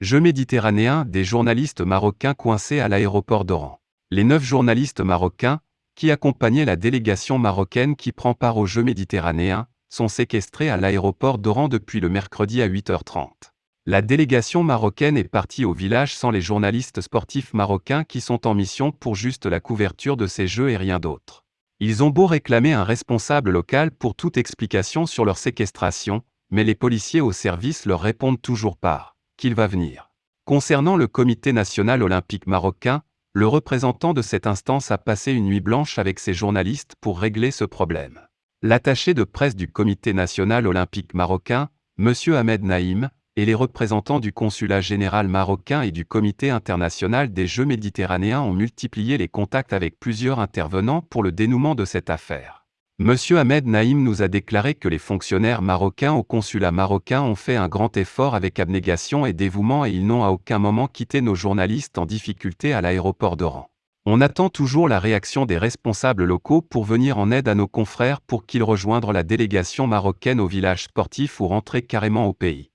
Jeux méditerranéens, des journalistes marocains coincés à l'aéroport d'Oran. Les neuf journalistes marocains, qui accompagnaient la délégation marocaine qui prend part aux Jeux méditerranéens, sont séquestrés à l'aéroport d'Oran depuis le mercredi à 8h30. La délégation marocaine est partie au village sans les journalistes sportifs marocains qui sont en mission pour juste la couverture de ces Jeux et rien d'autre. Ils ont beau réclamer un responsable local pour toute explication sur leur séquestration, mais les policiers au service leur répondent toujours pas qu'il va venir. Concernant le Comité national olympique marocain, le représentant de cette instance a passé une nuit blanche avec ses journalistes pour régler ce problème. L'attaché de presse du Comité national olympique marocain, M. Ahmed Naïm, et les représentants du consulat général marocain et du Comité international des Jeux méditerranéens ont multiplié les contacts avec plusieurs intervenants pour le dénouement de cette affaire. Monsieur Ahmed Naïm nous a déclaré que les fonctionnaires marocains au consulat marocain ont fait un grand effort avec abnégation et dévouement et ils n'ont à aucun moment quitté nos journalistes en difficulté à l'aéroport d'Oran. On attend toujours la réaction des responsables locaux pour venir en aide à nos confrères pour qu'ils rejoignent la délégation marocaine au village sportif ou rentrer carrément au pays.